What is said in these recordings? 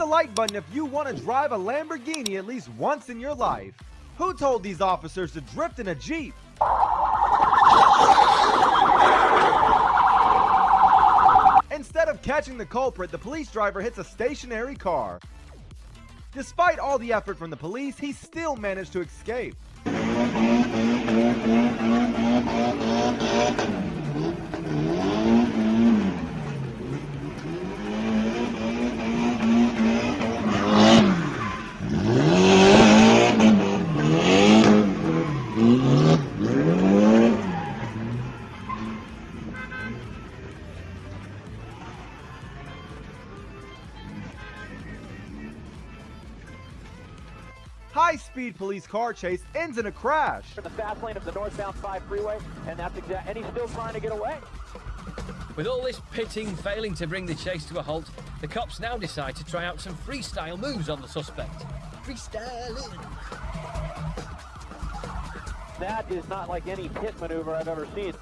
the like button if you want to drive a Lamborghini at least once in your life. Who told these officers to drift in a Jeep? Instead of catching the culprit, the police driver hits a stationary car. Despite all the effort from the police, he still managed to escape. High-speed police car chase ends in a crash. In the fast lane of the northbound 5 freeway, and that's exact. And he's still trying to get away. With all this pitting failing to bring the chase to a halt, the cops now decide to try out some freestyle moves on the suspect. Freestyling. That is not like any pit maneuver I've ever seen.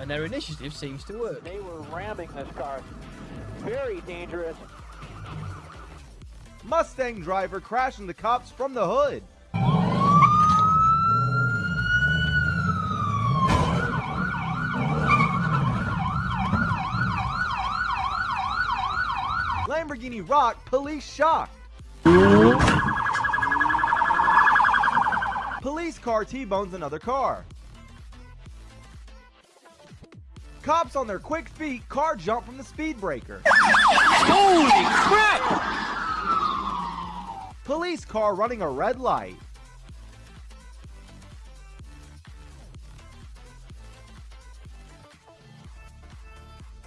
And their initiative seems to work. They were ramming this car. Very dangerous. Mustang driver crashing the cops from the hood. Lamborghini Rock police shocked. Police car T-bones another car. Cops on their quick feet car jump from the speed breaker. Holy crap! Police car running a red light.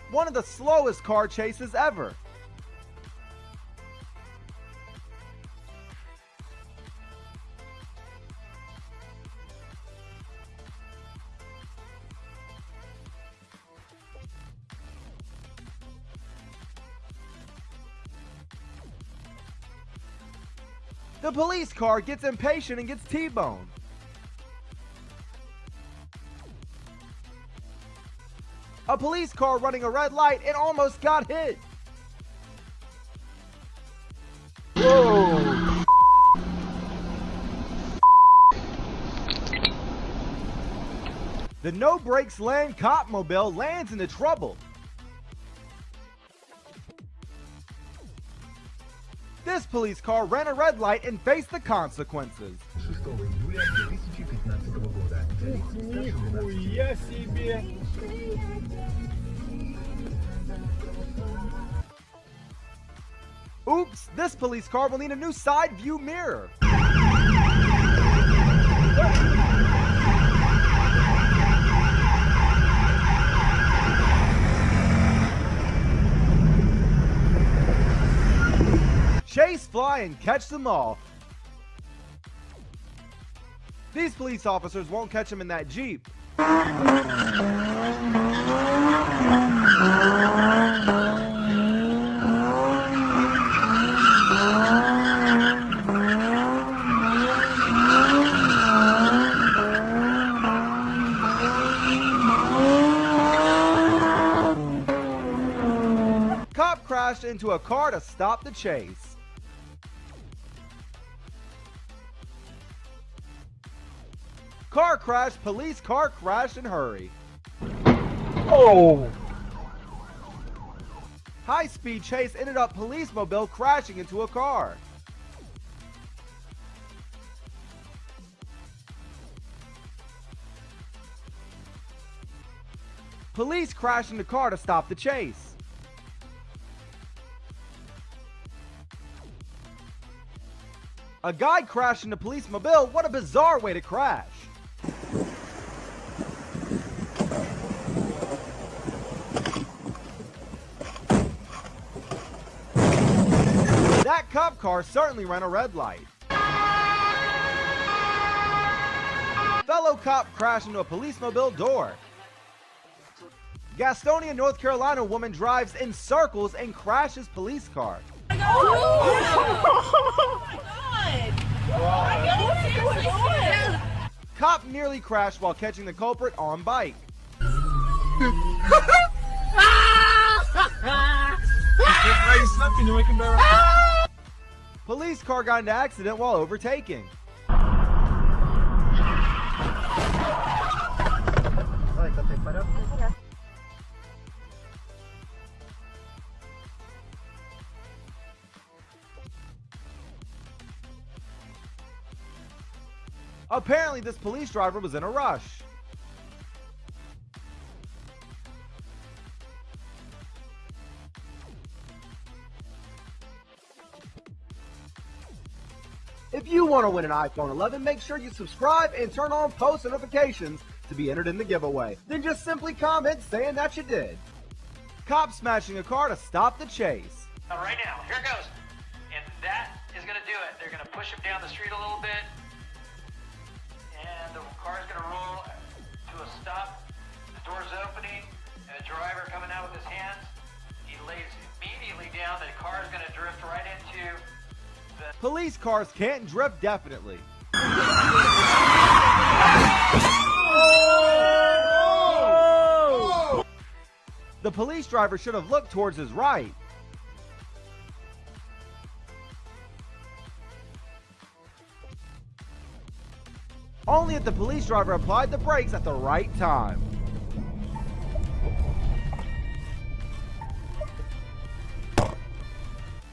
One of the slowest car chases ever. The police car gets impatient and gets T-boned. A police car running a red light and almost got hit. The no brakes land cop mobile lands into trouble. police car ran a red light and faced the consequences. Oops, this police car will need a new side view mirror. Chase, fly, and catch them all. These police officers won't catch him in that Jeep. Cop crashed into a car to stop the chase. Crash, police car crash and hurry. Oh! High speed chase ended up police mobile crashing into a car. Police crashed into car to stop the chase. A guy crashed into police mobile. What a bizarre way to crash. Cop car certainly ran a red light. Fellow cop crashed into a police mobile door. Gastonia, North Carolina woman drives in circles and crashes police car. Cop nearly crashed while catching the culprit on bike. Police car got into accident while overtaking. Apparently, this police driver was in a rush. If you want to win an iPhone 11, make sure you subscribe and turn on post notifications to be entered in the giveaway. Then just simply comment saying that you did. Cop smashing a car to stop the chase. Right now, here goes. And that is going to do it. They're going to push him down the street a little bit. And the car is going to roll to a stop. The door's opening. And the driver coming out with his hands. He lays immediately down. The car is going to drift right into Police cars can't drift definitely. The police driver should have looked towards his right. Only if the police driver applied the brakes at the right time.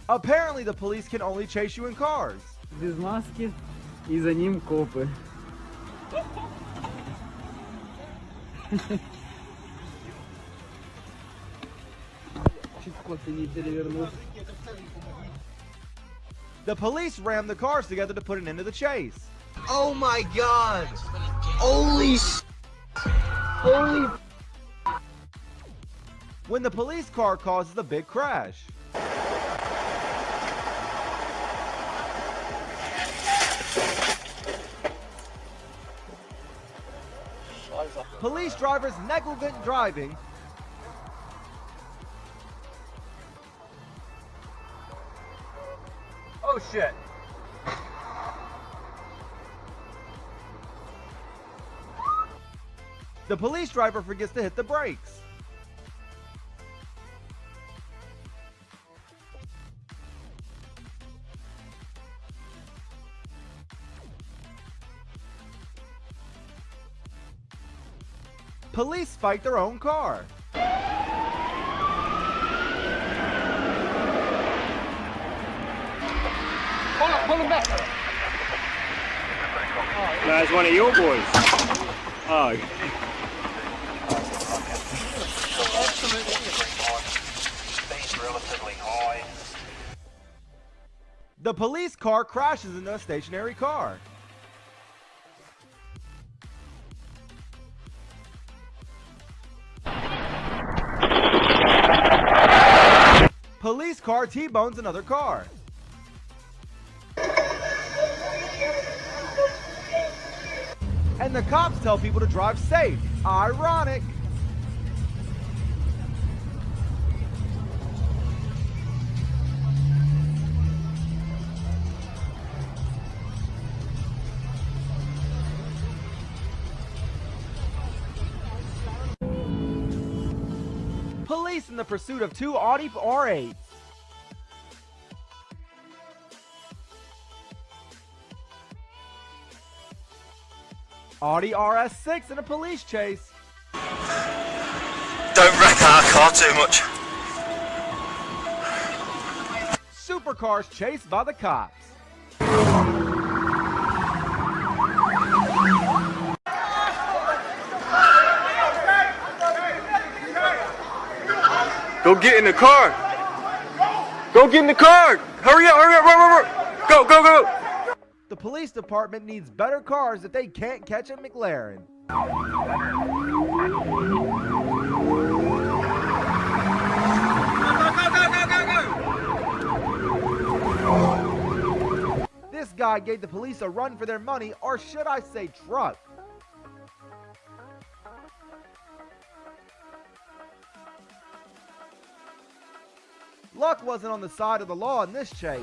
Apparently, the police can only chase you in cars. без маски и за ним копы. Чуть кот не перевернулся. The police rammed the cars together to put an end to the chase. Oh my god! Holy s- Holy When the police car causes a big crash. Police drivers negligent driving Oh shit. The police driver forgets to hit the brakes. Police fight their own car. That's one of your boys. Oh. The police car crashes into a stationary car. Car T-bones another car. And the cops tell people to drive safe. Ironic. Police in the pursuit of two Audi R8s. Audi RS6 in a police chase. Don't wreck our car too much. Supercars chased by the cops. Go get in the car. Go get in the car. Hurry up, hurry up, run, run, run. Go, go, go. The police department needs better cars if they can't catch a McLaren. This guy gave the police a run for their money, or should I say truck. Luck wasn't on the side of the law in this chase.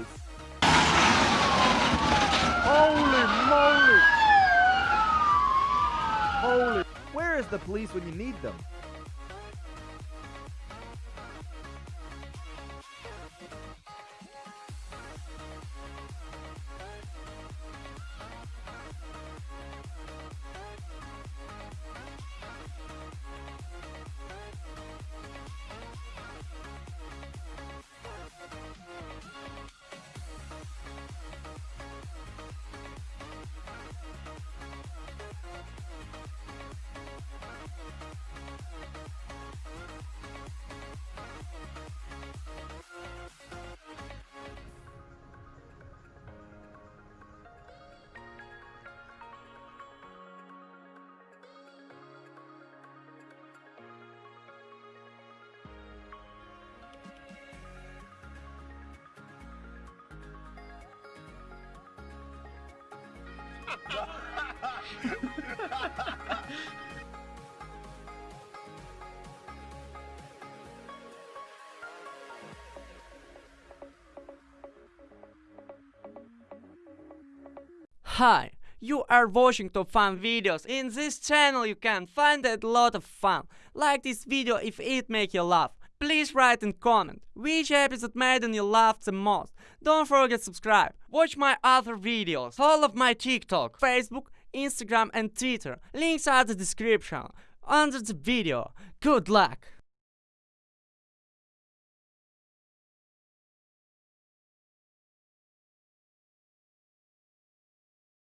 Holy moly! Holy. Where is the police when you need them? Hi, you are watching top fun videos. In this channel you can find a lot of fun. Like this video if it make you laugh. Please write and comment which episode made you laugh the most. Don't forget subscribe. Watch my other videos. Follow my TikTok, Facebook, Instagram and Twitter. Links are the description under the video. Good luck!